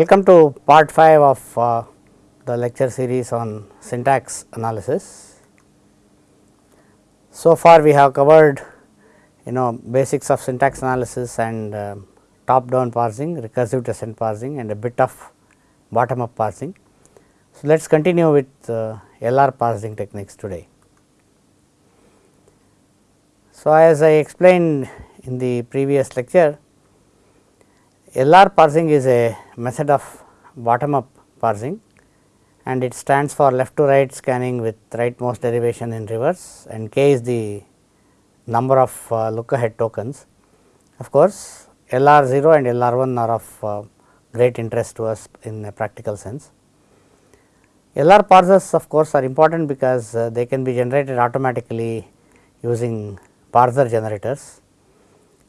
Welcome to part 5 of uh, the lecture series on syntax analysis. So far we have covered you know basics of syntax analysis and uh, top down parsing, recursive descent parsing and a bit of bottom up parsing. So, let us continue with uh, LR parsing techniques today. So, as I explained in the previous lecture, LR parsing is a method of bottom up parsing and it stands for left to right scanning with rightmost derivation in reverse and k is the number of uh, look ahead tokens. Of course, LR 0 and LR 1 are of uh, great interest to us in a practical sense. LR parsers of course are important because uh, they can be generated automatically using parser generators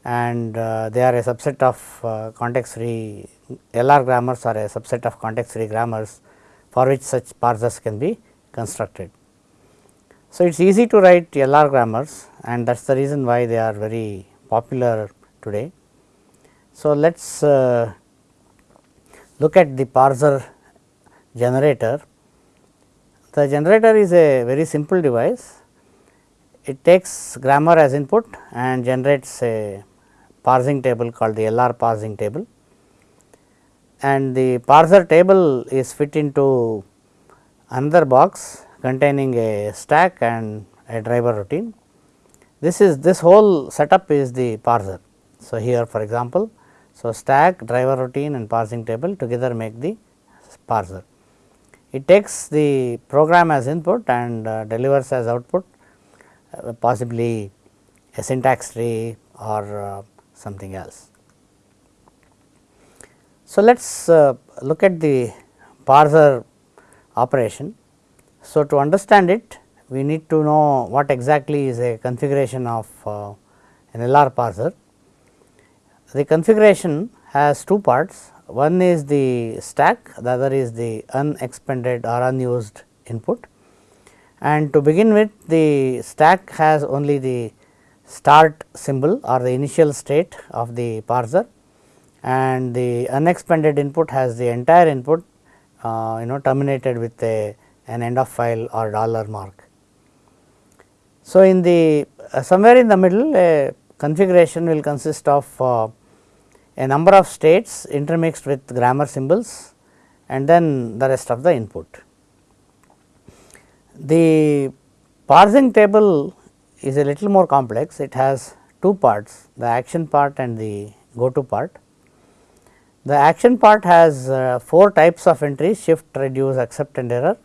and uh, they are a subset of uh, context free LR grammars or a subset of context free grammars for which such parsers can be constructed. So, it is easy to write LR grammars and that is the reason why they are very popular today. So, let us uh, look at the parser generator. The generator is a very simple device. It takes grammar as input and generates a parsing table called the LR parsing table and the parser table is fit into another box containing a stack and a driver routine. This is this whole setup is the parser. So, here for example, so stack driver routine and parsing table together make the parser. It takes the program as input and uh, delivers as output uh, possibly a syntax tree or uh, something else. So, let us uh, look at the parser operation. So, to understand it we need to know what exactly is a configuration of uh, an LR parser. The configuration has two parts, one is the stack, the other is the unexpended or unused input. And to begin with the stack has only the start symbol or the initial state of the parser and the unexpended input has the entire input uh, you know terminated with a an end of file or dollar mark. So, in the uh, somewhere in the middle a configuration will consist of uh, a number of states intermixed with grammar symbols and then the rest of the input. The parsing table is a little more complex, it has two parts the action part and the go to part. The action part has uh, 4 types of entries shift, reduce, accept and error.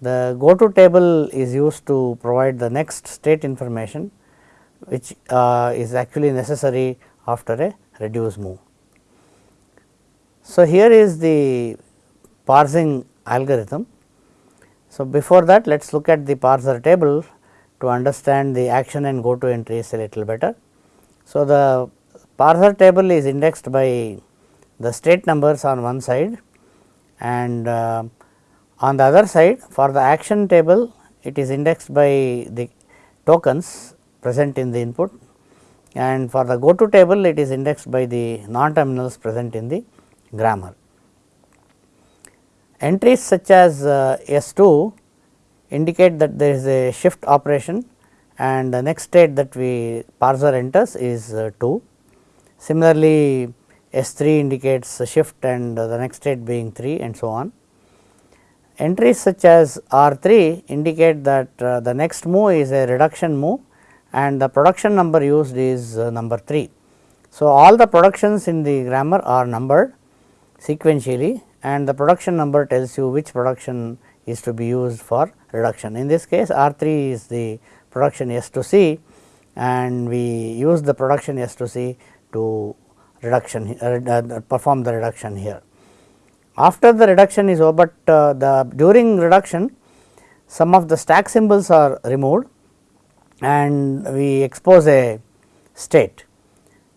The go to table is used to provide the next state information which uh, is actually necessary after a reduce move. So, here is the parsing algorithm. So, before that let us look at the parser table to understand the action and go to entries a little better. So, the parser table is indexed by the state numbers on one side and uh, on the other side for the action table it is indexed by the tokens present in the input and for the go to table it is indexed by the non terminals present in the grammar. Entries such as uh, S2 indicate that there is a shift operation and the next state that we parser enters is uh, 2. Similarly, S3 indicates a shift and the next state being 3 and so on. Entries such as R3 indicate that uh, the next move is a reduction move and the production number used is uh, number 3. So, all the productions in the grammar are numbered sequentially and the production number tells you which production is to be used for reduction. In this case R3 is the production S to C and we use the production S to C to reduction uh, perform the reduction here. After the reduction is over, but uh, the during reduction some of the stack symbols are removed and we expose a state.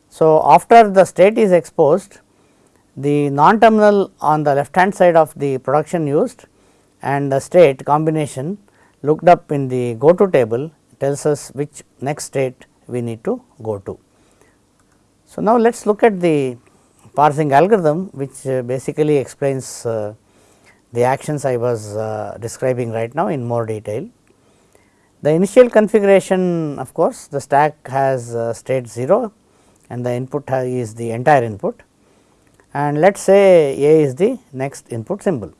So, after the state is exposed the non terminal on the left hand side of the production used and the state combination looked up in the go to table tells us which next state we need to go to. So, now let us look at the parsing algorithm which uh, basically explains uh, the actions I was uh, describing right now in more detail. The initial configuration of course, the stack has uh, state 0 and the input is the entire input and let us say A is the next input symbol.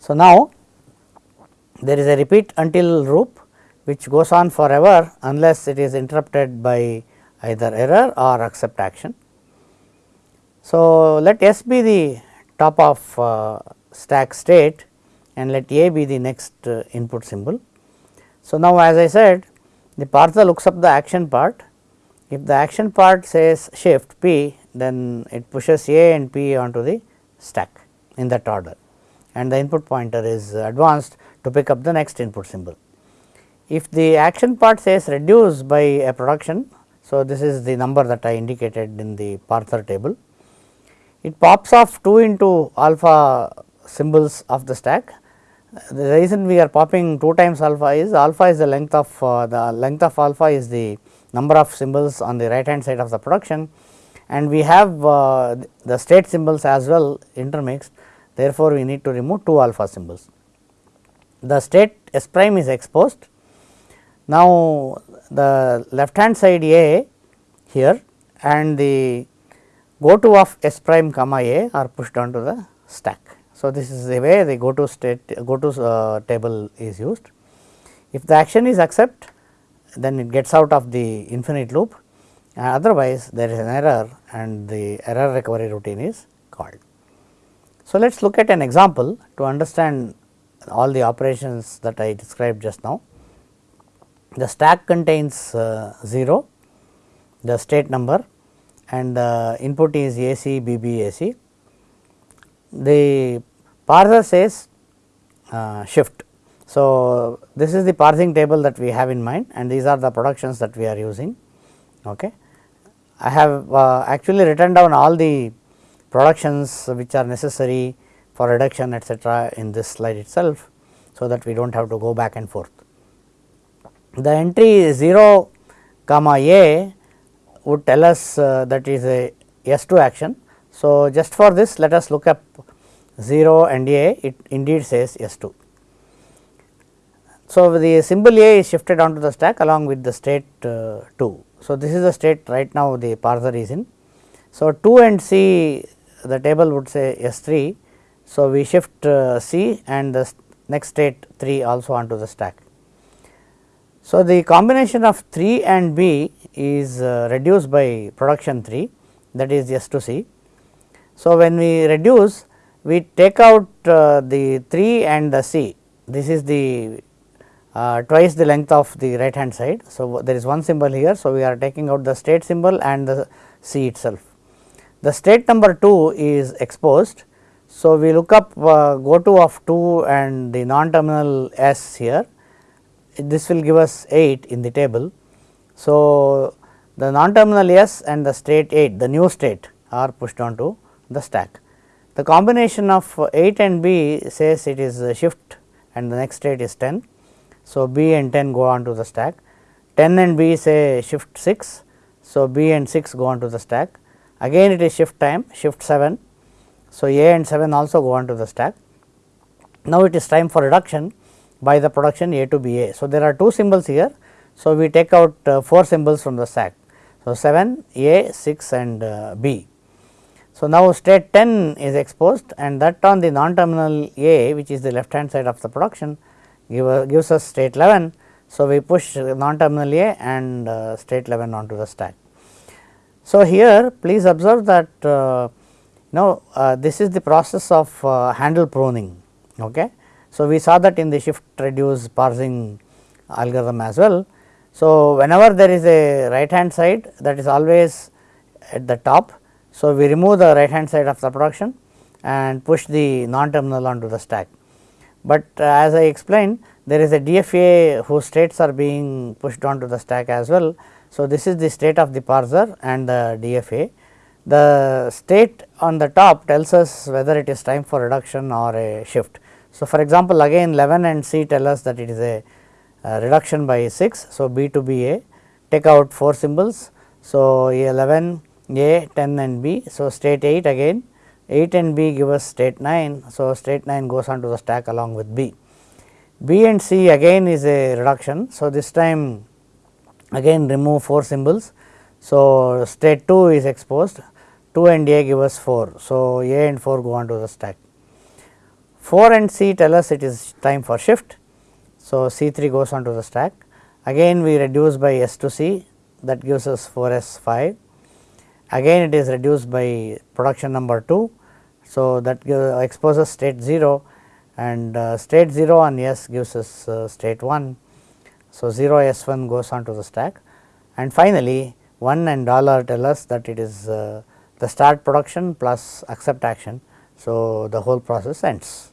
So, now there is a repeat until loop which goes on forever unless it is interrupted by either error or accept action. So, let S be the top of uh, stack state and let A be the next uh, input symbol. So, now as I said the parser looks up the action part if the action part says shift P then it pushes A and P onto the stack in that order and the input pointer is advanced to pick up the next input symbol. If the action part says reduce by a production, so this is the number that I indicated in the parser table. It pops off 2 into alpha symbols of the stack. The reason we are popping 2 times alpha is alpha is the length of uh, the length of alpha is the number of symbols on the right hand side of the production and we have uh, the state symbols as well intermixed therefore, we need to remove 2 alpha symbols. The state S prime is exposed. Now, the left hand side A here and the go to of S prime comma A are pushed onto the stack. So, this is the way the go to state go to uh, table is used. If the action is accept then it gets out of the infinite loop uh, otherwise there is an error and the error recovery routine is called. So, let us look at an example to understand all the operations that I described just now. The stack contains uh, 0, the state number and the input is AC, BB, AC. The parser says uh, shift. So, this is the parsing table that we have in mind and these are the productions that we are using. Okay. I have uh, actually written down all the productions which are necessary for reduction etcetera in this slide itself so that we do not have to go back and forth. The entry 0 comma a would tell us uh, that is a S2 action. So, just for this let us look up 0 and a it indeed says S2. So, the symbol A is shifted onto the stack along with the state uh, 2. So, this is the state right now the parser is in. So, 2 and C the table would say S3. So, we shift uh, C and the next state 3 also onto the stack. So, the combination of 3 and B is uh, reduced by production 3 that is S to C. So, when we reduce we take out uh, the 3 and the C this is the uh, twice the length of the right hand side. So, there is one symbol here. So, we are taking out the state symbol and the C itself. The state number 2 is exposed so, we look up uh, go to of 2 and the non terminal S here this will give us 8 in the table. So, the non terminal S and the state 8 the new state are pushed onto the stack. The combination of 8 and B says it is shift and the next state is 10. So, B and 10 go onto the stack 10 and B say shift 6. So, B and 6 go onto the stack again it is shift time shift 7 so, A and 7 also go on to the stack. Now, it is time for reduction by the production A to B A. So, there are two symbols here. So, we take out uh, 4 symbols from the stack. So, 7 A 6 and uh, B. So, now state 10 is exposed and that on the non terminal A which is the left hand side of the production give, uh, gives us state 11. So, we push non terminal A and uh, state 11 onto the stack. So, here please observe that uh, now, uh, this is the process of uh, handle pruning. Okay. So, we saw that in the shift reduce parsing algorithm as well. So, whenever there is a right hand side that is always at the top. So, we remove the right hand side of the production and push the non terminal onto the stack. But uh, as I explained there is a DFA whose states are being pushed onto the stack as well. So, this is the state of the parser and the DFA the state on the top tells us whether it is time for reduction or a shift. So, for example, again 11 and C tell us that it is a, a reduction by 6. So, B to B A take out 4 symbols. So, A 11 A 10 and B. So, state 8 again 8 and B give us state 9. So, state 9 goes on to the stack along with B. B and C again is a reduction. So, this time again remove 4 symbols. So, state 2 is exposed 2 and A give us 4. So, A and 4 go on to the stack. 4 and C tell us it is time for shift. So, C 3 goes on to the stack again we reduce by S to C that gives us 4 S 5 again it is reduced by production number 2. So, that exposes state 0 and uh, state 0 on S gives us uh, state 1. So, 0 S 1 goes on to the stack and finally, 1 and dollar tell us that it is uh, the start production plus accept action. So, the whole process ends.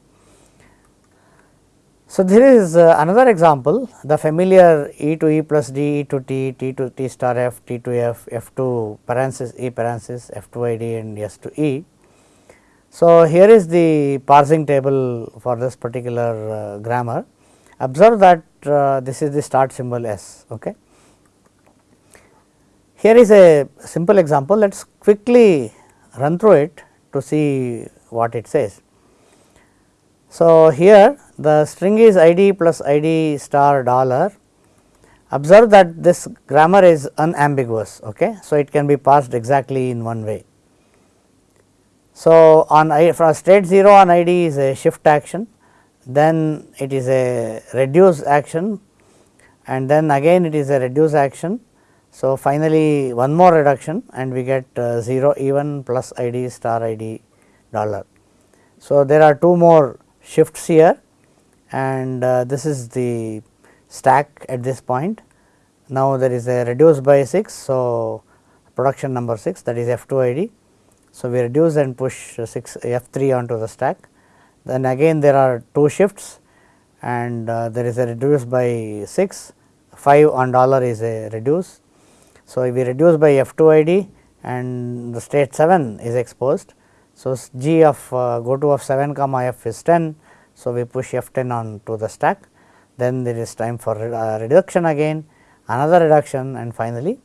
So, there is uh, another example the familiar e to e plus d, e to t, t to t star f, t to f, f to parenthesis e parenthesis, f to i d and s to e. So, here is the parsing table for this particular uh, grammar. Observe that Uh, this is the start symbol s. Okay. Here is a simple example, let us quickly run through it to see what it says. So, here the string is id plus id star dollar. Observe that this grammar is unambiguous. Okay. So, it can be parsed exactly in one way. So, on I for state 0 on id is a shift action, then it is a reduce action and then again it is a reduce action. So, finally, one more reduction and we get uh, 0 even plus id star id dollar. So, there are two more shifts here and uh, this is the stack at this point. Now, there is a reduce by 6. So, production number 6 that is F 2 ID. So, we reduce and push 6 F 3 onto the stack. Then again there are two shifts and uh, there is a reduce by 6, 5 on dollar is a reduce. So, we reduce by F 2 ID and the state 7 is exposed. So, G of uh, go to of 7 comma f is 10. So, we push f 10 on to the stack then there is time for uh, reduction again another reduction and finally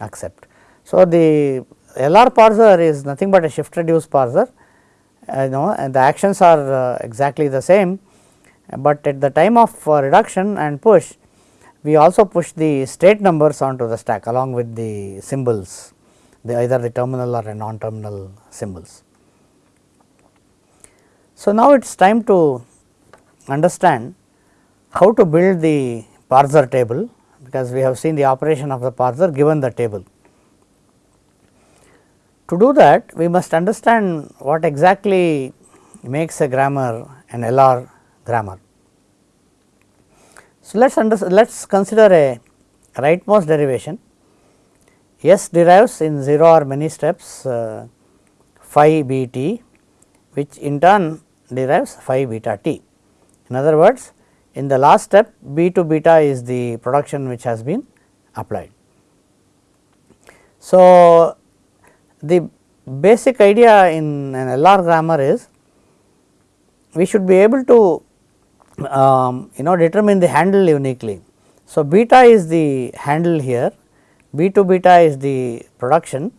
accept. So, the LR parser is nothing but a shift reduce parser uh, you know and the actions are uh, exactly the same, but at the time of uh, reduction and push we also push the state numbers onto the stack along with the symbols the either the terminal or non terminal symbols. So, now it is time to understand how to build the parser table because we have seen the operation of the parser given the table. To do that we must understand what exactly makes a grammar an LR grammar. So, let us let us consider a rightmost derivation S derives in 0 or many steps uh, phi b t which in turn derives phi beta t. In other words, in the last step b to beta is the production which has been applied. So, the basic idea in an LR grammar is we should be able to um, you know determine the handle uniquely. So, beta is the handle here, b to beta is the production.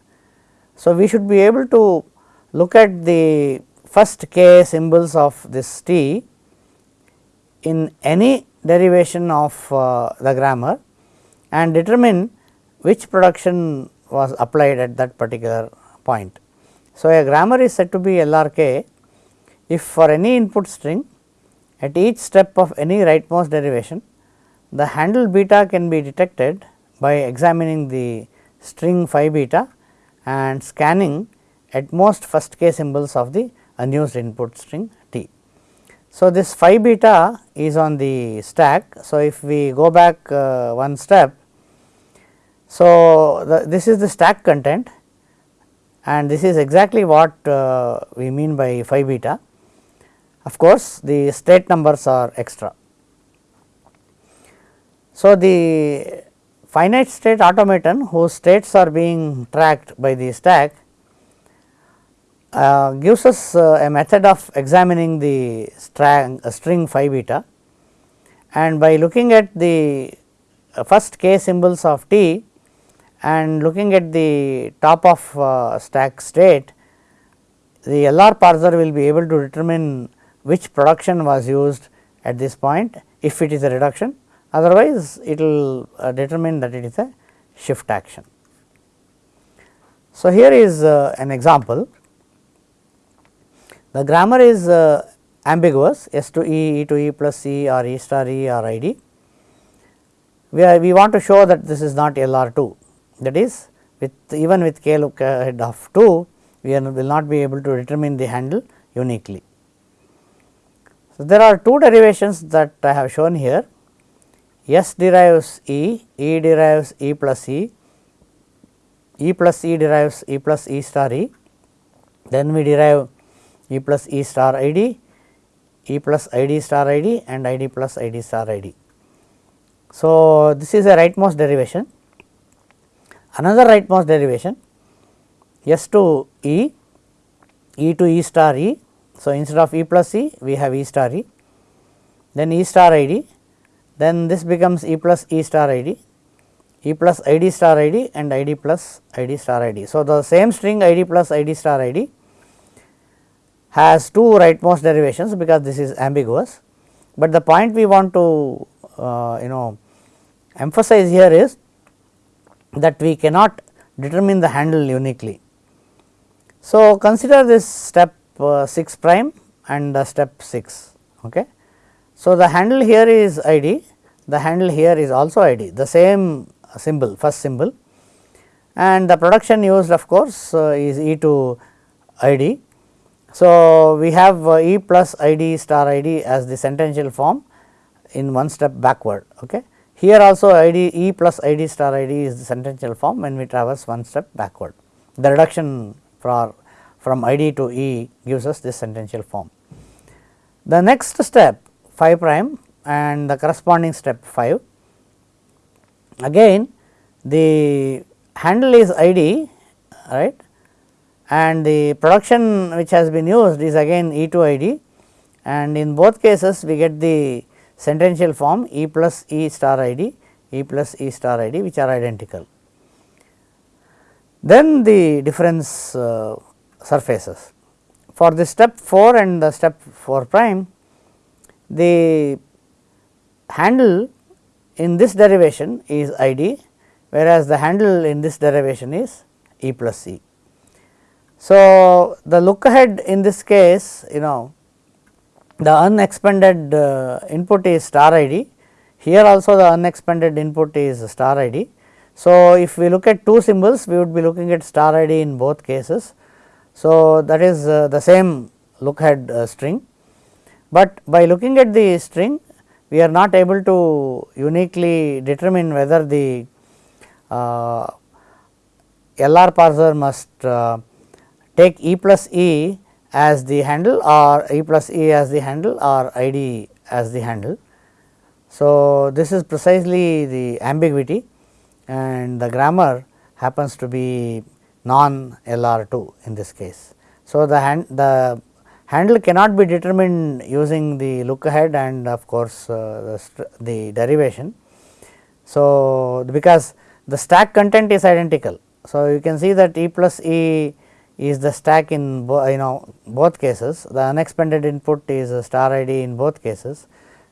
So, we should be able to look at the first k symbols of this t in any derivation of uh, the grammar and determine which production was applied at that particular point. So, a grammar is said to be LRK if for any input string at each step of any rightmost derivation the handle beta can be detected by examining the string phi beta and scanning at most first k symbols of the unused input string t. So, this phi beta is on the stack. So, if we go back uh, one step, so the, this is the stack content and this is exactly what uh, we mean by phi beta. Of course, the state numbers are extra. So, the finite state automaton whose states are being tracked by the stack uh, gives us uh, a method of examining the string, uh, string phi beta and by looking at the uh, first k symbols of t and looking at the top of uh, stack state, the LR parser will be able to determine which production was used at this point if it is a reduction otherwise it will uh, determine that it is a shift action. So, here is uh, an example the grammar is uh, ambiguous S to E, E to E plus E or E star E or I D. We, are, we want to show that this is not LR 2 that is with even with k look ahead of 2 we are, will not be able to determine the handle uniquely. So, there are two derivations that I have shown here S derives E, E derives E plus E, E plus E derives E plus E star E, then we derive E plus E star I D, E plus I D star I D and I D plus I D star I D. So, this is a rightmost derivation. Another rightmost derivation S to E, E to E star E. So, instead of E plus E we have E star E, then E star I D, then this becomes E plus E star I D, E plus I D star I D and I D plus I D star I D. So, the same string I D plus I D star I D has two rightmost derivations because this is ambiguous, but the point we want to uh, you know emphasize here is that we cannot determine the handle uniquely. So, consider this step uh, 6 prime and the step 6. Okay. So, the handle here is ID, the handle here is also ID, the same symbol first symbol and the production used of course uh, is E to ID. So, we have uh, E plus ID star ID as the sentential form in one step backward. Okay. Here also ID E plus ID star ID is the sentential form when we traverse one step backward. The reduction for from ID to E gives us this sentential form. The next step 5 prime and the corresponding step 5 again the handle is ID right and the production which has been used is again E to ID and in both cases we get the sentential form E plus E star ID, E plus E star ID which are identical. Then the difference uh, surfaces. For the step 4 and the step 4 prime, the handle in this derivation is ID, whereas the handle in this derivation is E plus E. So, the look ahead in this case you know the unexpanded uh, input is star ID, here also the unexpanded input is star ID. So, if we look at two symbols we would be looking at star ID in both cases. So, that is uh, the same look ahead uh, string, but by looking at the string we are not able to uniquely determine whether the uh, LR parser must uh, take E plus E as the handle or E plus E as the handle or ID as the handle. So, this is precisely the ambiguity and the grammar happens to be non LR 2 in this case. So, the hand the handle cannot be determined using the look ahead and of course, uh, the, the derivation. So, because the stack content is identical. So, you can see that E plus E is the stack in you know both cases the unexpanded input is a star ID in both cases.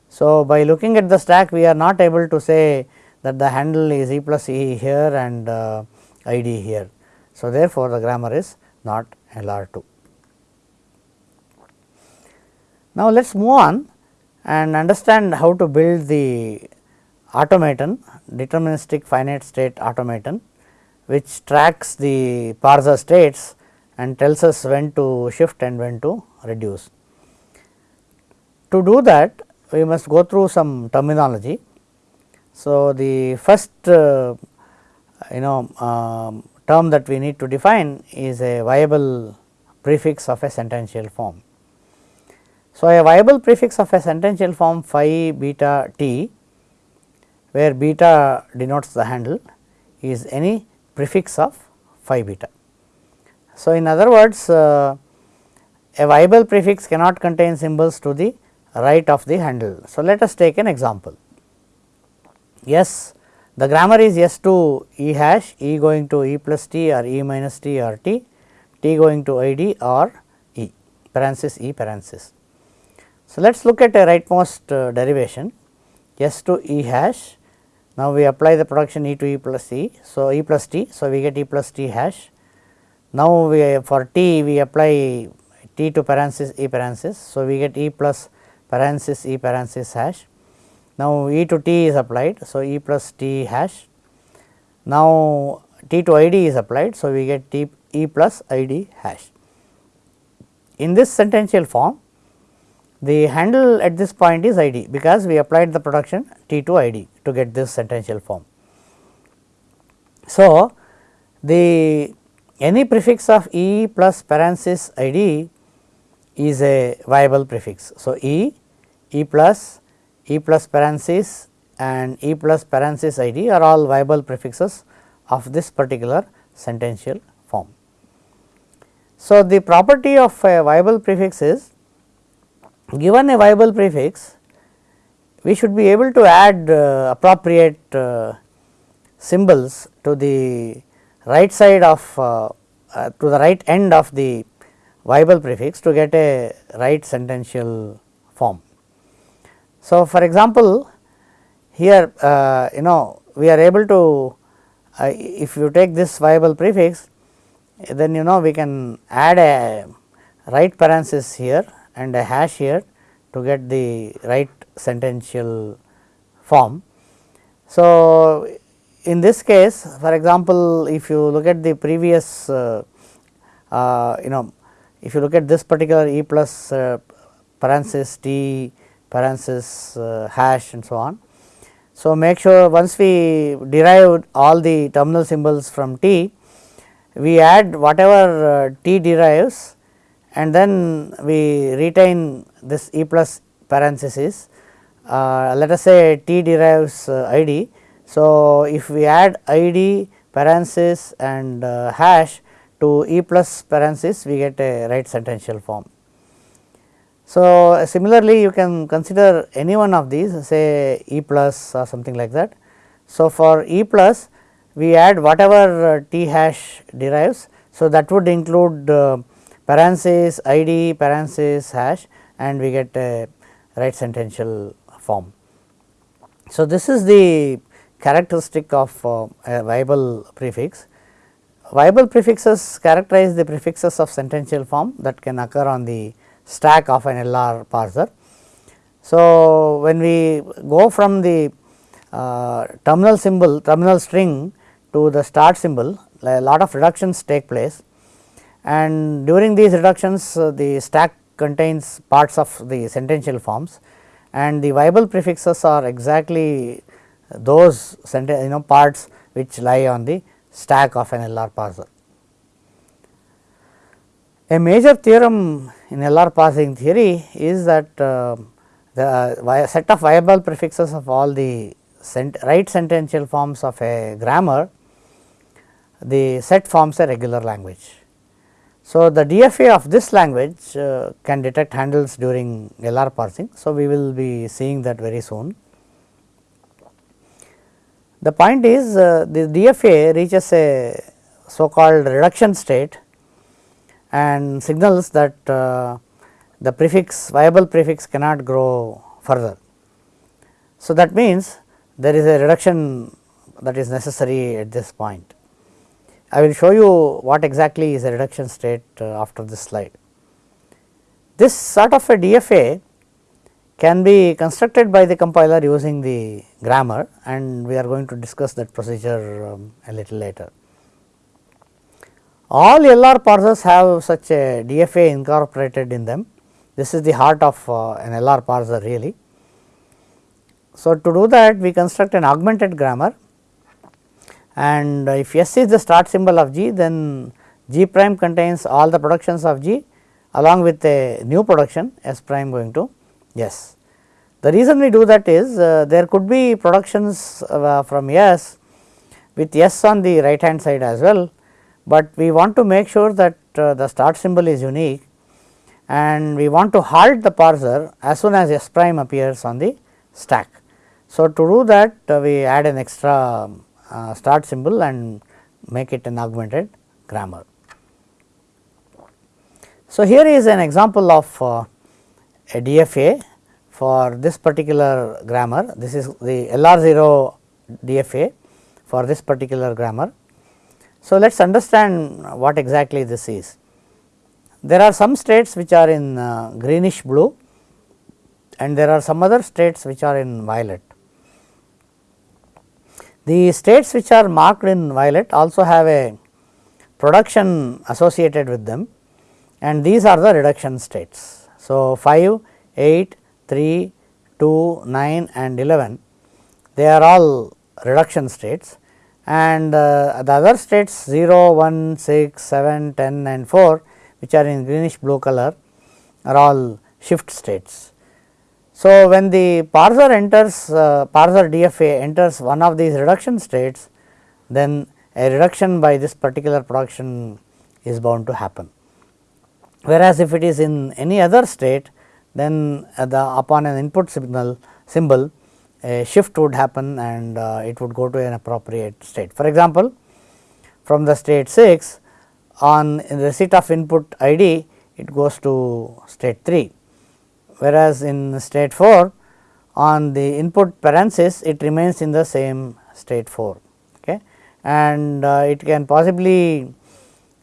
So, by looking at the stack we are not able to say that the handle is E plus E here and uh, ID here. So, therefore, the grammar is not LR 2. Now, let us move on and understand how to build the automaton deterministic finite state automaton which tracks the parser states and tells us when to shift and when to reduce. To do that we must go through some terminology. So, the first uh, you know um, term that we need to define is a viable prefix of a sentential form. So, a viable prefix of a sentential form phi beta t where beta denotes the handle is any prefix of phi beta. So, in other words uh, a viable prefix cannot contain symbols to the right of the handle. So, let us take an example. S the grammar is S to E hash, E going to E plus t or E minus t or t, t going to I d or E parenthesis E parenthesis. So, let us look at a rightmost uh, derivation S to E hash. Now, we apply the production E to E plus E. So, E plus t. So, we get E plus t hash. Now, we for t we apply t to parenthesis E parenthesis. So, we get E plus parenthesis E parenthesis hash. Now, E to t is applied. So, E plus t hash. Now, t to i d is applied. So, we get t E plus i d hash. In this sentential form, the handle at this point is i d because we applied the production t to i d to get this sentential form. So, the any prefix of e plus parenthesis i d is a viable prefix. So, e, e plus, e plus parenthesis and e plus parenthesis i d are all viable prefixes of this particular sentential form. So, the property of a viable prefix is given a viable prefix we should be able to add uh, appropriate uh, symbols to the right side of uh, uh to the right end of the viable prefix to get a right sentential form. So, for example, here uh, you know we are able to uh, if you take this viable prefix then you know we can add a right parenthesis here and a hash here to get the right sentential form. So, in this case for example, if you look at the previous uh, uh, you know if you look at this particular e plus uh, parenthesis t parenthesis uh, hash and so on. So, make sure once we derive all the terminal symbols from t, we add whatever uh, t derives and then we retain this e plus parenthesis. Uh, let us say t derives uh, i d. So, if we add i d parenthesis and uh, hash to e plus parenthesis we get a right sentential form. So, similarly you can consider any one of these say e plus or something like that. So, for e plus we add whatever uh, t hash derives. So, that would include uh, parenthesis id parenthesis hash and we get a right sentential form. So, this is the characteristic of uh, a viable prefix. Viable prefixes characterize the prefixes of sentential form that can occur on the stack of an LR parser. So, when we go from the uh, terminal symbol terminal string to the start symbol a lot of reductions take place and during these reductions uh, the stack contains parts of the sentential forms and the viable prefixes are exactly those you know parts which lie on the stack of an LR parser. A major theorem in LR parsing theory is that uh, the uh, set of viable prefixes of all the right sentential forms of a grammar, the set forms a regular language. So, the DFA of this language uh, can detect handles during LR parsing. So, we will be seeing that very soon. The point is uh, the DFA reaches a so called reduction state and signals that uh, the prefix viable prefix cannot grow further. So, that means there is a reduction that is necessary at this point. I will show you what exactly is a reduction state uh, after this slide. This sort of a DFA can be constructed by the compiler using the grammar and we are going to discuss that procedure um, a little later. All LR parsers have such a DFA incorporated in them. This is the heart of uh, an LR parser really. So, to do that we construct an augmented grammar and if S is the start symbol of G then G prime contains all the productions of G along with a new production S prime going to S. The reason we do that is uh, there could be productions uh, from S with S on the right hand side as well, but we want to make sure that uh, the start symbol is unique and we want to halt the parser as soon as S prime appears on the stack. So, to do that uh, we add an extra uh, start symbol and make it an augmented grammar. So, here is an example of uh, a DFA for this particular grammar. This is the LR0 DFA for this particular grammar. So, let us understand what exactly this is. There are some states which are in uh, greenish blue and there are some other states which are in violet. The states which are marked in violet also have a production associated with them and these are the reduction states. So, 5, 8, 3, 2, 9 and 11 they are all reduction states and uh, the other states 0, 1, 6, 7, 10 and 4 which are in greenish blue color are all shift states. So, when the parser enters uh, parser DFA enters one of these reduction states then a reduction by this particular production is bound to happen. Whereas, if it is in any other state then uh, the upon an input signal symbol a shift would happen and uh, it would go to an appropriate state. For example, from the state 6 on receipt of input ID it goes to state 3, whereas in state 4 on the input parenthesis it remains in the same state 4 okay. and uh, it can possibly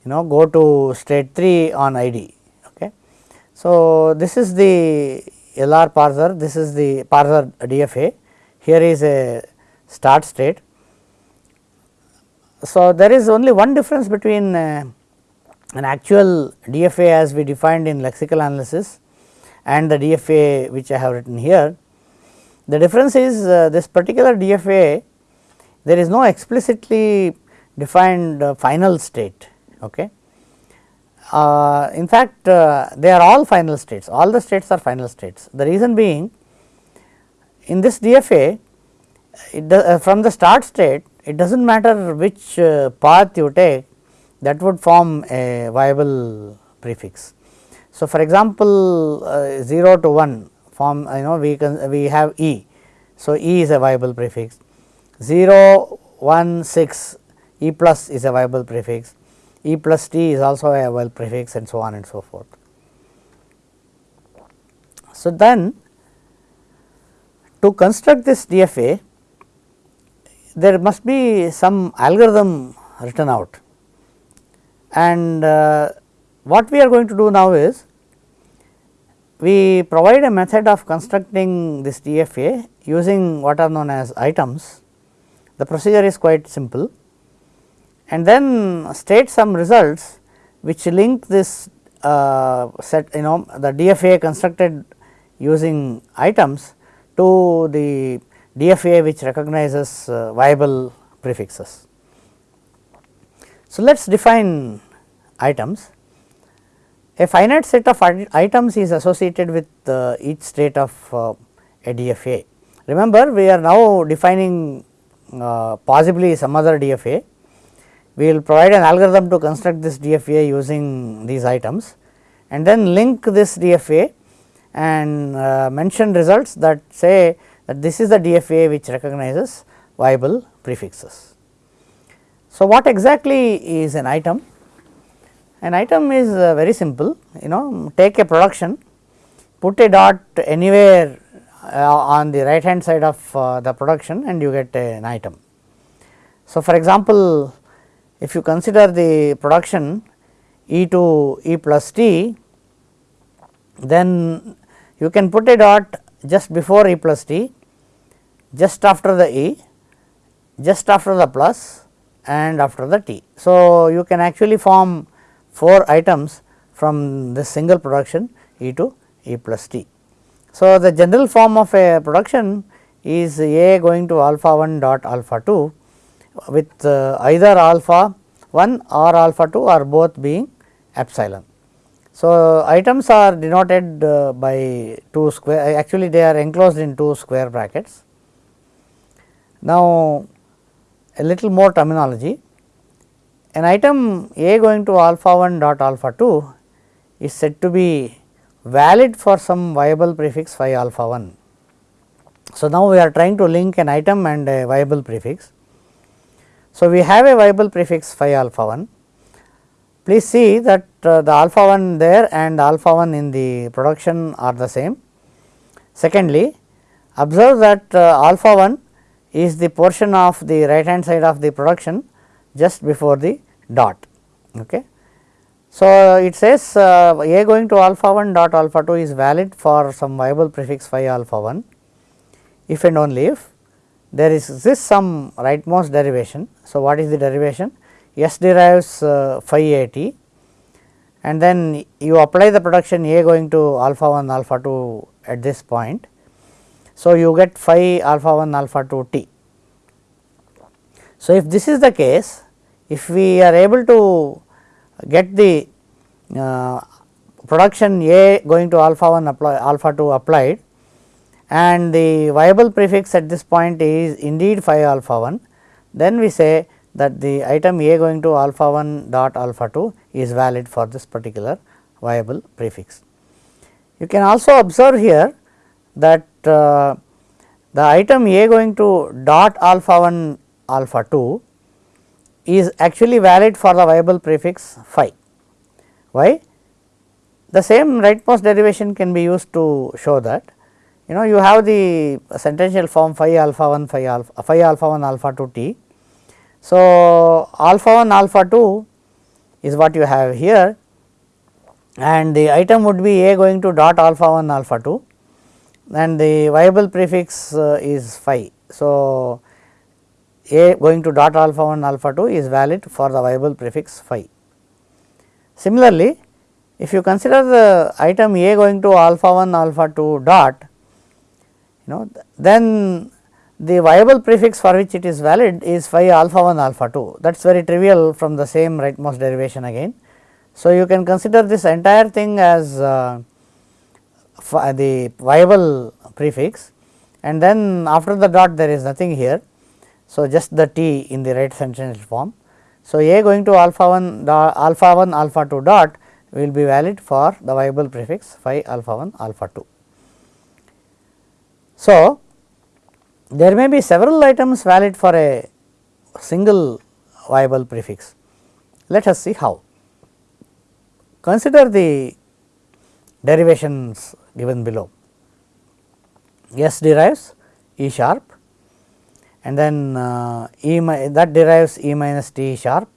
you know go to state 3 on ID. Okay. So, this is the LR parser, this is the parser DFA here is a start state. So, there is only one difference between uh, an actual DFA as we defined in lexical analysis and the DFA which I have written here. The difference is uh, this particular DFA there is no explicitly defined uh, final state. Okay. Uh, in fact, uh, they are all final states, all the states are final states. The reason being in this DFA uh, from the start state it does not matter which uh, path you take that would form a viable prefix. So, for example, uh, 0 to 1 form you know we can we have E. So, E is a viable prefix 0 1 6 E plus is a viable prefix E plus T is also a well prefix and so on and so forth. So, then to construct this DFA there must be some algorithm written out and uh, what we are going to do now is we provide a method of constructing this DFA using what are known as items. The procedure is quite simple and then state some results which link this uh, set you know the DFA constructed using items to the DFA which recognizes uh, viable prefixes. So, let us define items. A finite set of items is associated with uh, each state of uh, a DFA. Remember we are now defining uh, possibly some other DFA. We will provide an algorithm to construct this DFA using these items and then link this DFA and uh, mention results that say that this is the DFA which recognizes viable prefixes. So, what exactly is an item? An item is uh, very simple you know take a production put a dot anywhere uh, on the right hand side of uh, the production and you get an item. So, for example, if you consider the production E to E plus t then you can put a dot just before E plus t just after the E, just after the plus and after the T. So, you can actually form 4 items from this single production E to E plus T. So, the general form of a production is A going to alpha 1 dot alpha 2 with uh, either alpha 1 or alpha 2 or both being epsilon. So, items are denoted uh, by 2 square actually they are enclosed in 2 square brackets now, a little more terminology an item a going to alpha 1 dot alpha 2 is said to be valid for some viable prefix phi alpha 1 So, now we are trying to link an item and a viable prefix. So, we have a viable prefix phi alpha 1. Please see that uh, the alpha 1 there and alpha 1 in the production are the same. Secondly, observe that uh, alpha 1 is the portion of the right hand side of the production just before the dot. Okay. So, it says uh, A going to alpha 1 dot alpha 2 is valid for some viable prefix phi alpha 1 if and only if there is this some rightmost derivation. So, what is the derivation? S derives uh, phi a t and then you apply the production A going to alpha 1 alpha 2 at this point. So, you get phi alpha 1 alpha 2 t. So, if this is the case if we are able to get the uh, production A going to alpha 1 apply alpha 2 applied and the viable prefix at this point is indeed phi alpha 1, then we say that the item A going to alpha 1 dot alpha 2 is valid for this particular viable prefix. You can also observe here that uh, the item A going to dot alpha 1 alpha 2 is actually valid for the viable prefix phi. Why? The same rightmost derivation can be used to show that you know you have the sentential form phi alpha 1 phi alpha phi alpha 1 alpha 2 t. So, alpha 1 alpha 2 is what you have here and the item would be a going to dot alpha 1 alpha 2 and the viable prefix uh, is phi. So, a going to dot alpha 1 alpha 2 is valid for the viable prefix phi. Similarly, if you consider the item a going to alpha 1 alpha 2 dot know then the viable prefix for which it is valid is phi alpha 1 alpha 2 that is very trivial from the same rightmost derivation again. So, you can consider this entire thing as uh, the viable prefix and then after the dot there is nothing here. So, just the t in the right sentential form. So, a going to alpha 1 dot, alpha 1 alpha 2 dot will be valid for the viable prefix phi alpha 1 alpha 2. So, there may be several items valid for a single viable prefix. Let us see how. Consider the derivations given below. S derives E sharp and then uh, E that derives E minus T sharp,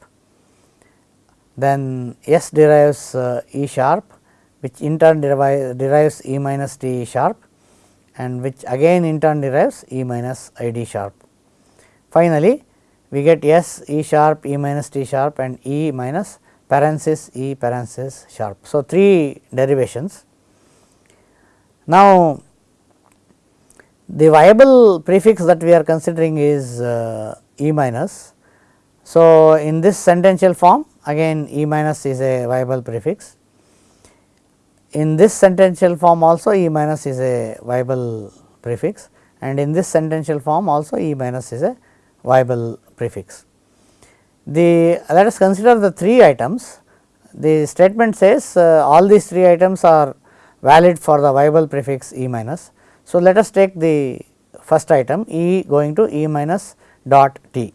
then S derives uh, E sharp which in turn derives E minus T sharp and which again in turn derives E minus I d sharp. Finally, we get S E sharp E minus T sharp and E minus parenthesis E parenthesis sharp. So, three derivations. Now, the viable prefix that we are considering is uh, E minus. So, in this sentential form again E minus is a viable prefix in this sentential form also E minus is a viable prefix and in this sentential form also E minus is a viable prefix. The let us consider the three items. The statement says uh, all these three items are valid for the viable prefix E minus. So, let us take the first item E going to E minus dot t.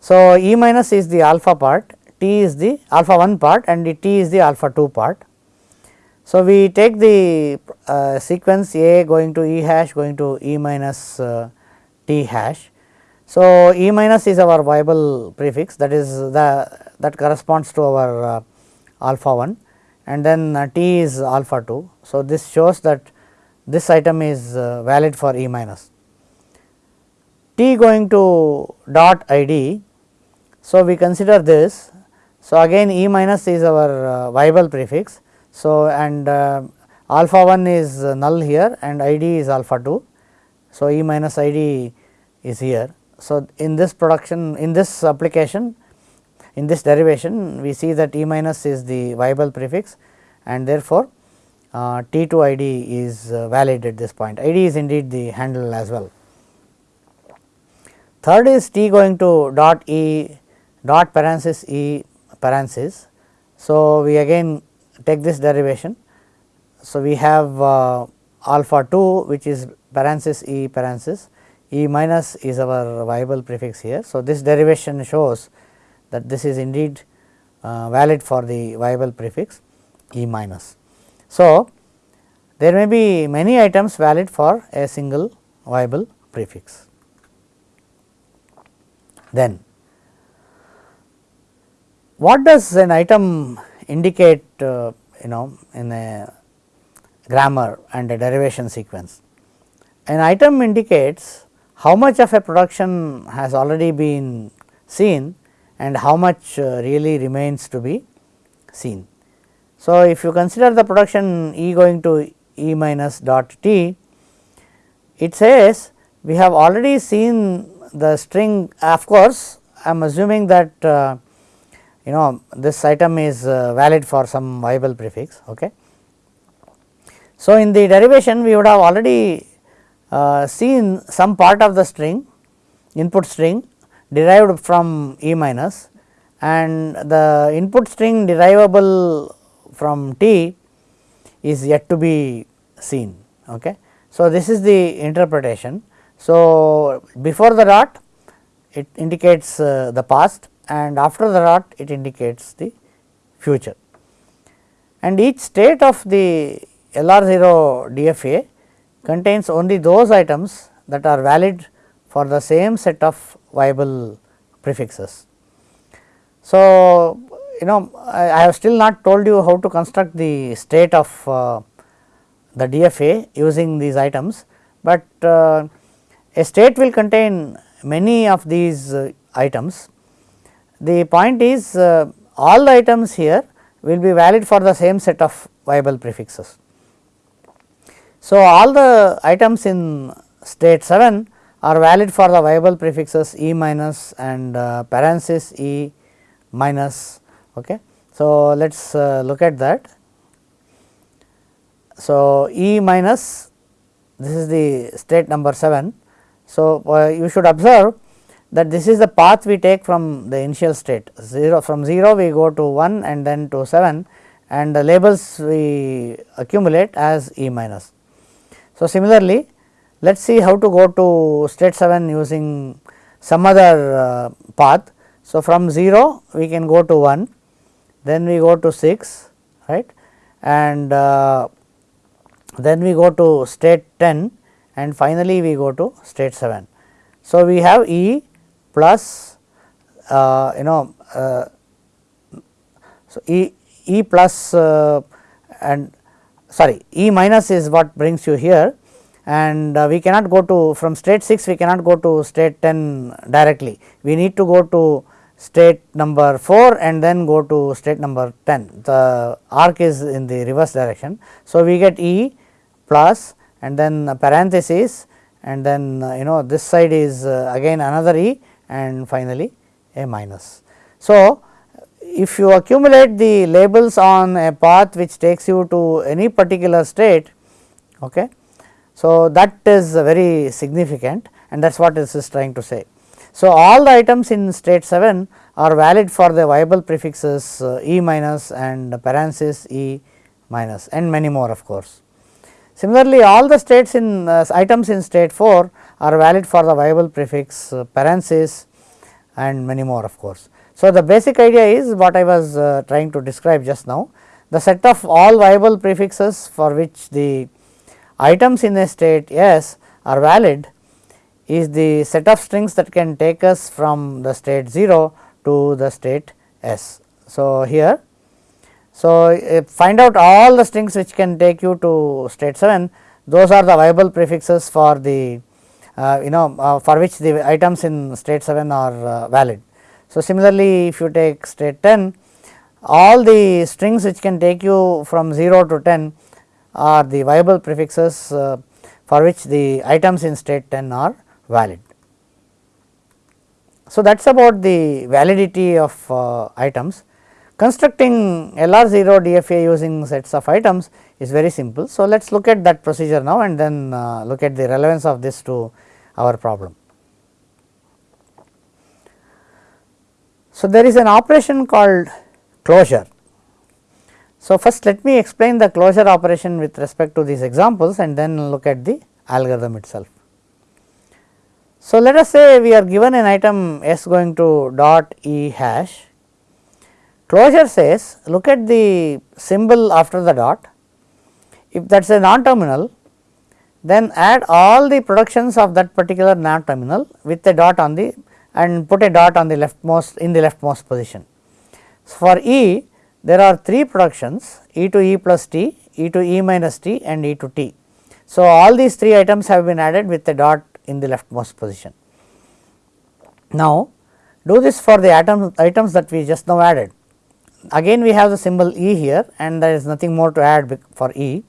So, E minus is the alpha part, t is the alpha 1 part and the t is the alpha 2 part. So, we take the uh, sequence A going to E hash going to E minus uh, T hash. So, E minus is our viable prefix that is the that corresponds to our uh, alpha 1 and then uh, T is alpha 2. So, this shows that this item is uh, valid for E minus. T going to dot I d. So, we consider this. So, again E minus is our uh, viable prefix so, and uh, alpha 1 is null here and I d is alpha 2. So, E minus I d is here. So, in this production in this application in this derivation we see that E minus is the viable prefix and therefore, uh, T 2 I d is uh, valid at this point I d is indeed the handle as well. Third is T going to dot E dot parenthesis E parenthesis. So, we again take this derivation. So, we have uh, alpha 2 which is parenthesis E parenthesis E minus is our viable prefix here. So, this derivation shows that this is indeed uh, valid for the viable prefix E minus. So, there may be many items valid for a single viable prefix. Then, what does an item indicate uh, you know in a grammar and a derivation sequence? An item indicates how much of a production has already been seen and how much uh, really remains to be seen. So, if you consider the production E going to E minus dot t, it says we have already seen the string of course, I am assuming that uh, you know this item is uh, valid for some viable prefix. Okay. So, in the derivation we would have already uh, seen some part of the string input string derived from E minus and the input string derivable from t is yet to be seen. Okay. So, this is the interpretation. So, before the dot it indicates uh, the past and after the dot it indicates the future and each state of the LR0 DFA contains only those items that are valid for the same set of viable prefixes. So, you know I, I, have still not told you how to construct the state of uh, the DFA using these items, but uh, a state will contain many of these uh, items. The point is uh, all the items here will be valid for the same set of viable prefixes. So, all the items in state 7 are valid for the viable prefixes E minus and uh, parenthesis E minus. Okay. So, let us uh, look at that. So, E minus this is the state number 7. So, uh, you should observe that this is the path we take from the initial state 0 from 0 we go to 1 and then to 7 and the labels we accumulate as E minus. So, similarly, let us see how to go to state 7 using some other uh, path. So, from 0 we can go to 1 then we go to 6 right and uh, then we go to state 10 and finally, we go to state 7. So, we have E plus uh, you know uh, so E E plus uh, and sorry E minus is what brings you here and uh, we cannot go to from state 6 we cannot go to state 10 directly. We need to go to state number 4 and then go to state number 10 the arc is in the reverse direction. So, we get E plus and then parenthesis and then uh, you know this side is uh, again another E and finally a minus. So, if you accumulate the labels on a path which takes you to any particular state, okay, so that is very significant and that is what this is trying to say. So, all the items in state 7 are valid for the viable prefixes uh, E minus and parenthesis E minus and many more of course. Similarly, all the states in uh, items in state 4 are valid for the viable prefix uh, parenthesis and many more of course. So, the basic idea is what I was uh, trying to describe just now the set of all viable prefixes for which the items in a state S are valid is the set of strings that can take us from the state 0 to the state S. So, here so, uh, find out all the strings which can take you to state 7 those are the viable prefixes for the you know uh, for which the items in state 7 are uh, valid. So, similarly, if you take state 10 all the strings which can take you from 0 to 10 are the viable prefixes uh, for which the items in state 10 are valid. So, that is about the validity of uh, items. Constructing LR0 DFA using sets of items is very simple. So, let us look at that procedure now and then uh, look at the relevance of this to our problem. So, there is an operation called closure. So, first let me explain the closure operation with respect to these examples and then look at the algorithm itself. So, let us say we are given an item s going to dot e hash, closure says look at the symbol after the dot, if that is a non terminal then add all the productions of that particular non terminal with a dot on the and put a dot on the leftmost in the leftmost position. So, for E there are 3 productions E to E plus t, E to E minus t and E to t. So, all these 3 items have been added with a dot in the leftmost position. Now, do this for the atom, items that we just now added. Again we have the symbol E here and there is nothing more to add for E,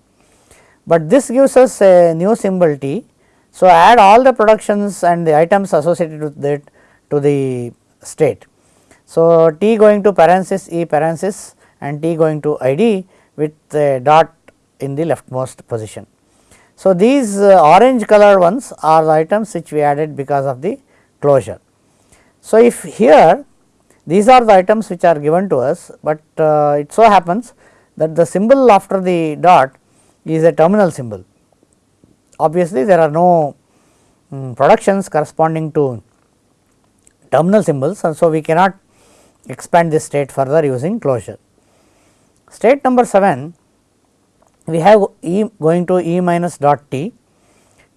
but this gives us a new symbol T. So, add all the productions and the items associated with it to the state. So, T going to parenthesis E parenthesis and T going to ID with a dot in the leftmost position. So, these uh, orange colored ones are the items which we added because of the closure. So, if here these are the items which are given to us, but uh, it so happens that the symbol after the dot is a terminal symbol. Obviously, there are no um, productions corresponding to terminal symbols and so we cannot expand this state further using closure. State number 7 we have E going to E minus dot t,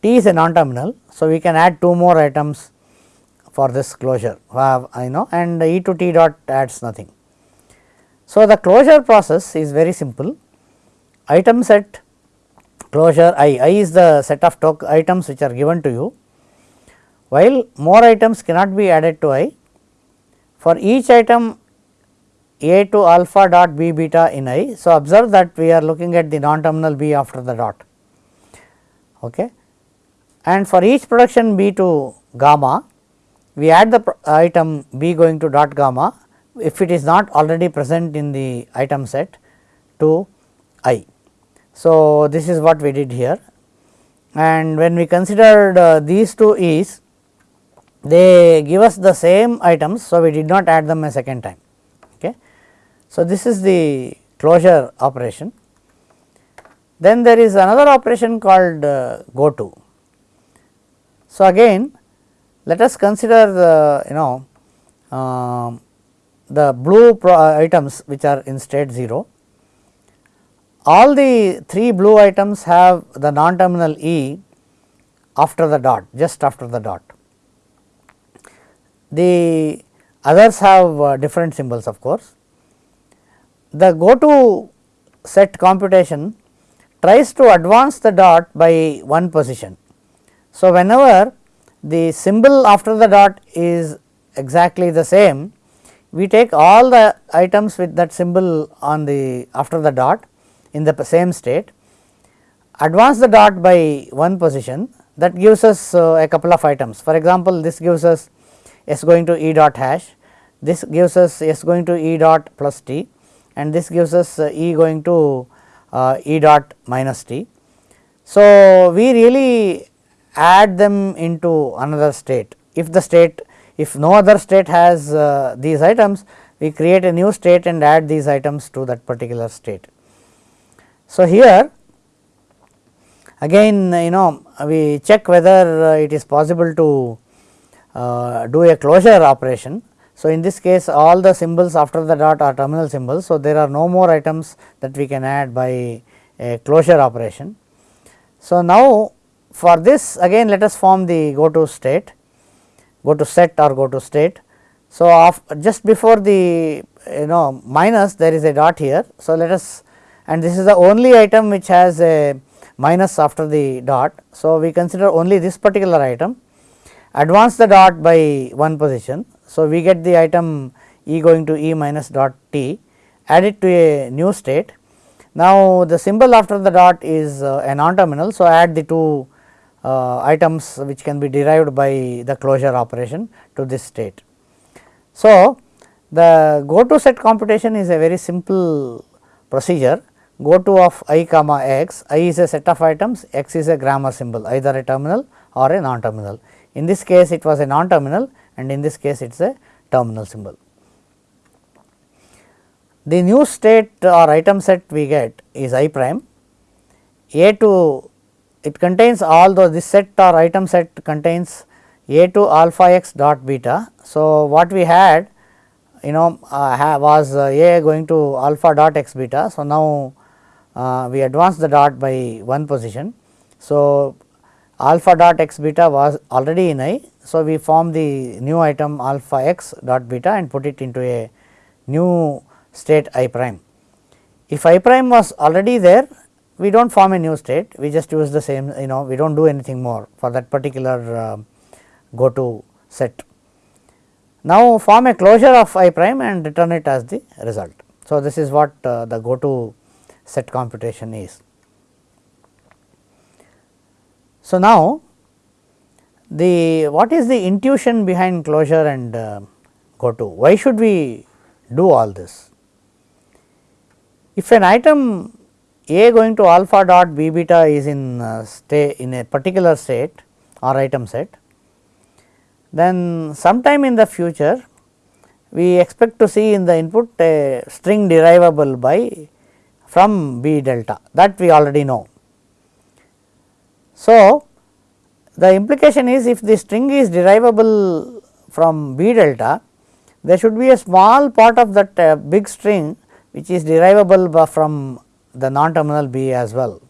t is a non-terminal. So, we can add two more items for this closure uh, I know and E to t dot adds nothing. So, the closure process is very simple item set closure i, i is the set of talk items which are given to you while more items cannot be added to i for each item a to alpha dot b beta in i. So, observe that we are looking at the non terminal b after the dot okay. and for each production b to gamma we add the item b going to dot gamma if it is not already present in the item set to i. So, this is what we did here and when we considered uh, these two e's they give us the same items. So, we did not add them a second time. Okay. So, this is the closure operation. Then there is another operation called uh, go to. So, again let us consider the you know uh, the blue items which are in state 0. All the 3 blue items have the non terminal E after the dot just after the dot. The others have uh, different symbols of course the go to set computation tries to advance the dot by one position. So, whenever the symbol after the dot is exactly the same, we take all the items with that symbol on the after the dot in the same state, advance the dot by one position that gives us uh, a couple of items. For example, this gives us s going to e dot hash, this gives us s going to e dot plus t and this gives us uh, E going to uh, E dot minus t. So, we really add them into another state if the state if no other state has uh, these items we create a new state and add these items to that particular state. So, here again you know we check whether it is possible to uh, do a closure operation so, in this case all the symbols after the dot are terminal symbols. So, there are no more items that we can add by a closure operation. So, now for this again let us form the go to state, go to set or go to state. So, just before the you know minus there is a dot here. So, let us and this is the only item which has a minus after the dot. So, we consider only this particular item advance the dot by one position so, we get the item E going to E minus dot t add it to a new state. Now, the symbol after the dot is uh, a non terminal. So, add the two uh, items which can be derived by the closure operation to this state. So, the go to set computation is a very simple procedure go to of i comma x, i is a set of items, x is a grammar symbol either a terminal or a non terminal. In this case it was a non terminal and in this case it is a terminal symbol. The new state or item set we get is i prime a to it contains all those this set or item set contains a to alpha x dot beta. So, what we had you know uh, was uh, a going to alpha dot x beta. So, now we advance the dot by one position. So, alpha dot x beta was already in I. So, we form the new item alpha x dot beta and put it into a new state i prime. If i prime was already there we do not form a new state we just use the same you know we do not do anything more for that particular uh, go to set. Now, form a closure of i prime and return it as the result. So, this is what uh, the go to set computation is. So, now the what is the intuition behind closure and uh, go to why should we do all this? If an item a going to alpha dot b beta is in uh, stay in a particular state or item set then sometime in the future we expect to see in the input a string derivable by from B delta that we already know. So, the implication is if the string is derivable from B delta there should be a small part of that uh, big string which is derivable from the non terminal B as well.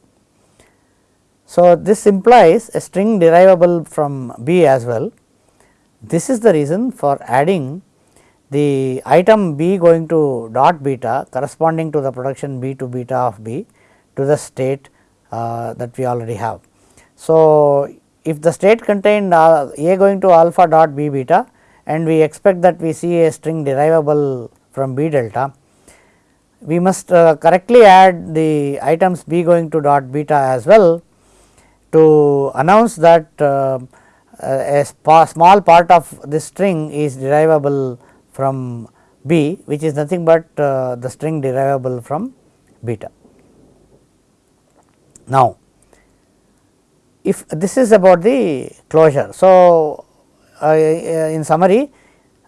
So, this implies a string derivable from B as well this is the reason for adding the item b going to dot beta corresponding to the production b to beta of b to the state uh, that we already have. So, if the state contained uh, a going to alpha dot b beta and we expect that we see a string derivable from b delta, we must uh, correctly add the items b going to dot beta as well to announce that uh, a small part of this string is derivable from B which is nothing but uh, the string derivable from beta. Now, if this is about the closure. So, uh, in summary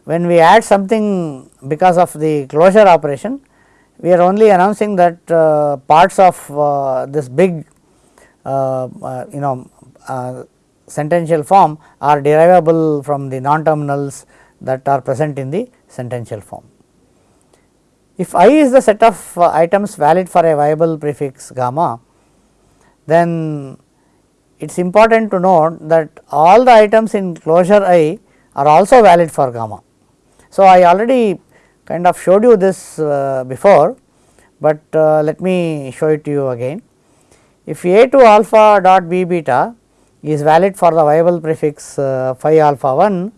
when we add something because of the closure operation we are only announcing that uh, parts of uh, this big uh, uh, you know sentential form are derivable from the non terminals that are present in the sentential form. If i is the set of uh, items valid for a viable prefix gamma, then it is important to note that all the items in closure i are also valid for gamma. So, I already kind of showed you this uh, before, but uh, let me show it to you again. If a to alpha dot b beta is valid for the viable prefix uh, phi alpha 1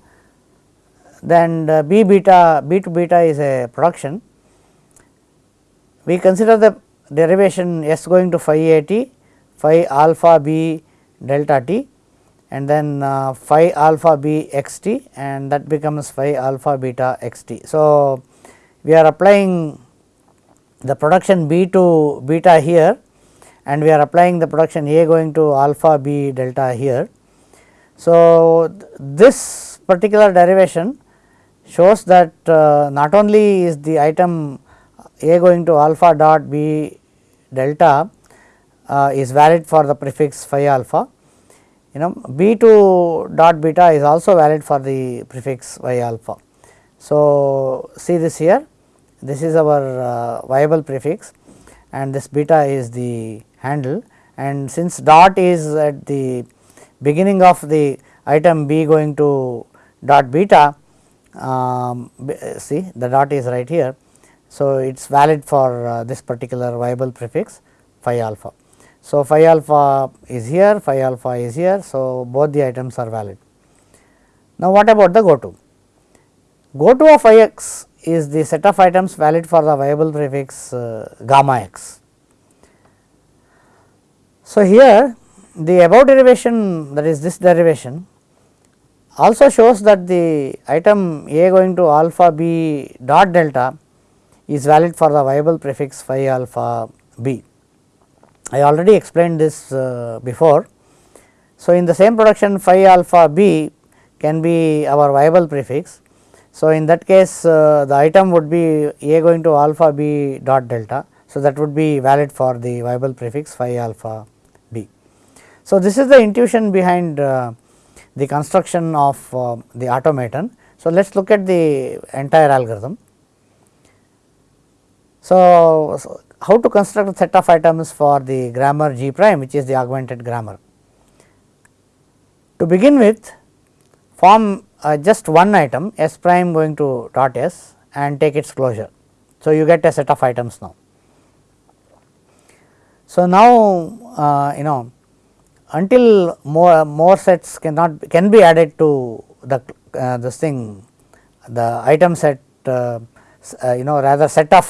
then uh, b beta b to beta is a production. We consider the derivation s going to phi a t phi alpha b delta t and then uh, phi alpha b x t and that becomes phi alpha beta x t. So, we are applying the production b to beta here and we are applying the production A going to alpha B delta here. So, this particular derivation shows that uh, not only is the item A going to alpha dot B delta uh, is valid for the prefix phi alpha, you know B to dot beta is also valid for the prefix phi alpha. So, see this here. This is our uh, viable prefix and this beta is the handle. And since dot is at the beginning of the item b going to dot beta um, see the dot is right here. So, it is valid for uh, this particular viable prefix phi alpha. So, phi alpha is here phi alpha is here. So, both the items are valid. Now, what about the go to? Go to of phi x is the set of items valid for the viable prefix uh, gamma x. So, here the above derivation that is this derivation also shows that the item a going to alpha b dot delta is valid for the viable prefix phi alpha b. I already explained this uh, before. So, in the same production phi alpha b can be our viable prefix. So, in that case uh, the item would be a going to alpha b dot delta. So, that would be valid for the viable prefix phi alpha B. So, this is the intuition behind uh, the construction of uh, the automaton. So, let us look at the entire algorithm. So, so, how to construct a set of items for the grammar G prime which is the augmented grammar. To begin with form uh, just one item s prime going to dot s and take its closure. So, you get a set of items now. So, now uh, you know until more more sets cannot can be added to the uh, this thing the item set uh, uh you know rather set of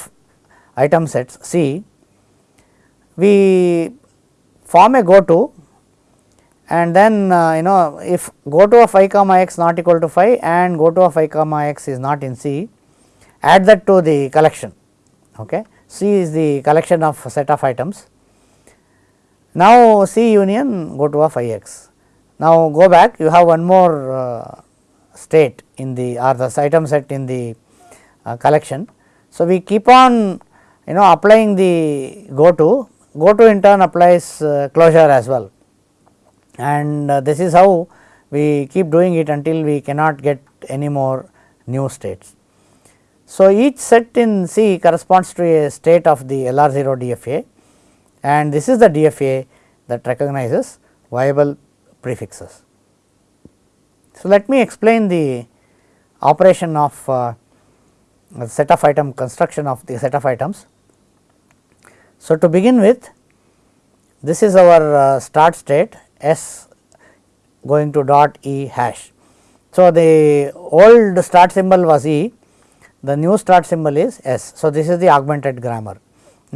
item sets C, we form a go to and then uh, you know if go to of i comma x not equal to phi and go to of i comma x is not in C, add that to the collection. Okay. C is the collection of set of items. Now, C union go to of i x. Now, go back you have one more uh, state in the or the item set in the uh, collection. So, we keep on you know applying the go to, go to in turn applies uh, closure as well and uh, this is how we keep doing it until we cannot get any more new states. So, each set in C corresponds to a state of the LR0 DFA and this is the DFA that recognizes viable prefixes. So, let me explain the operation of uh, set of item construction of the set of items. So, to begin with this is our uh, start state S going to dot E hash. So, the old start symbol was E, the new start symbol is S. So, this is the augmented grammar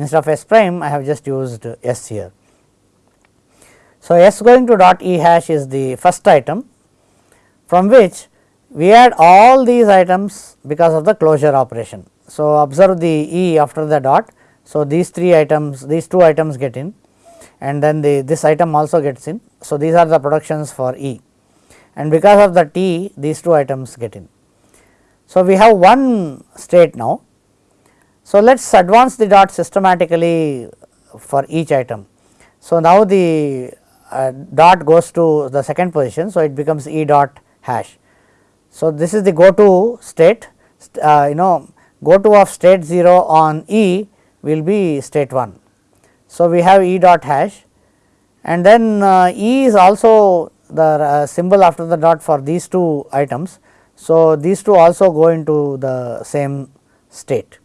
instead of S prime I have just used S here. So, S going to dot E hash is the first item from which we add all these items because of the closure operation. So, observe the E after the dot so, these three items these two items get in and then the this item also gets in. So, these are the productions for E and because of the T these two items get in. So, we have one state now. So, let us advance the dot systematically for each item. So, now the uh, dot goes to the second position. So, it becomes E dot hash. So, this is the go to state uh, you know go to of state 0 on E will be state 1. So, we have E dot hash and then uh, E is also the uh, symbol after the dot for these two items. So, these two also go into the same state.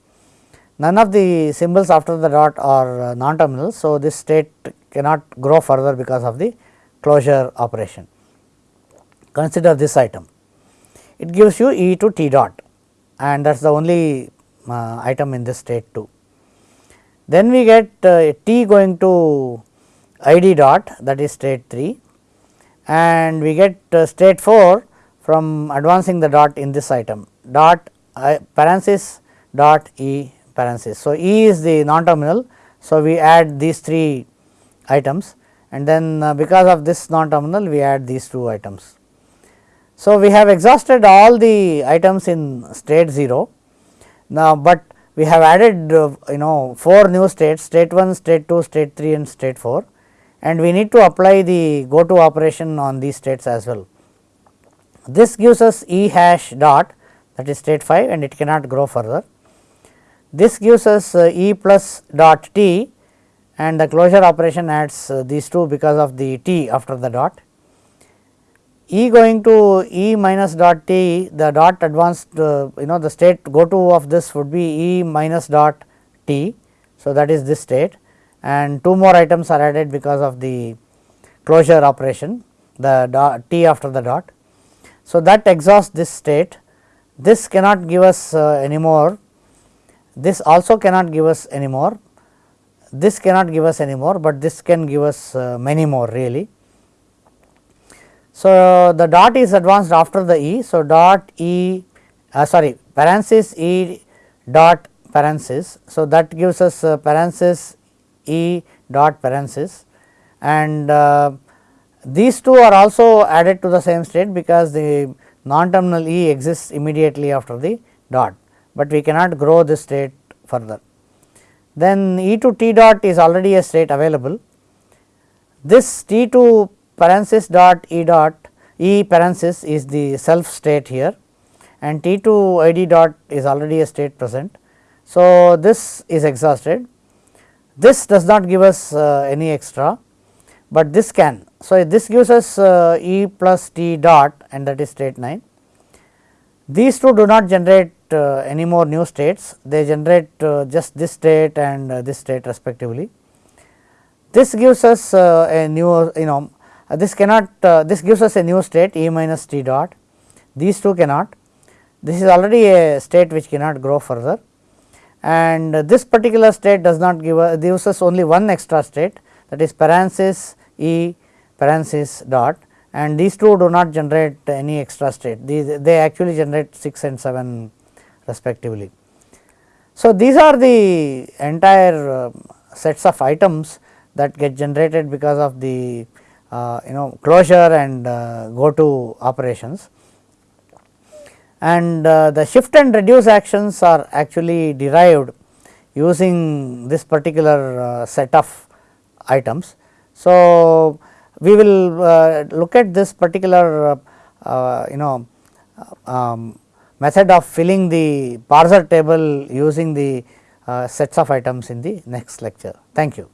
None of the symbols after the dot are uh, non terminal. So, this state cannot grow further because of the closure operation. Consider this item. It gives you E to T dot and that is the only uh, item in this state too. Then we get uh, t going to id dot that is state 3 and we get uh, state 4 from advancing the dot in this item dot uh, parenthesis dot e parenthesis. So, e is the non terminal. So, we add these 3 items and then uh, because of this non terminal we add these 2 items. So, we have exhausted all the items in state 0 now, but we have added uh, you know 4 new states state 1, state 2, state 3 and state 4 and we need to apply the go to operation on these states as well. This gives us E hash dot that is state 5 and it cannot grow further. This gives us uh, E plus dot t and the closure operation adds uh, these two because of the t after the dot E going to E minus dot t the dot advanced uh, you know the state go to of this would be E minus dot t. So, that is this state and two more items are added because of the closure operation the dot t after the dot. So, that exhausts this state this cannot give us uh, any more this also cannot give us any more this cannot give us any more, but this can give us uh, many more really. So, the dot is advanced after the E. So, dot E uh, sorry parenthesis E dot parenthesis. So, that gives us uh, parenthesis E dot parenthesis and uh, these two are also added to the same state because the non terminal E exists immediately after the dot, but we cannot grow this state further. Then E to T dot is already a state available this T 2 parenthesis dot E dot E parenthesis is the self state here and T 2 I d dot is already a state present. So, this is exhausted this does not give us uh, any extra, but this can. So, this gives us uh, E plus T dot and that is state 9. These two do not generate any more new states, they generate uh, just this state and uh, this state respectively. This gives us uh, a new you know this cannot this gives us a new state E minus T dot, these two cannot. This is already a state which cannot grow further and this particular state does not give a gives us only one extra state that is parenthesis E parenthesis dot and these two do not generate any extra state these they actually generate 6 and 7 respectively. So, these are the entire uh, sets of items that get generated because of the uh, you know closure and uh, go to operations and uh, the shift and reduce actions are actually derived using this particular uh, set of items. So, we will uh, look at this particular you know um, method of filling the parser table using the uh, sets of items in the next lecture. Thank you.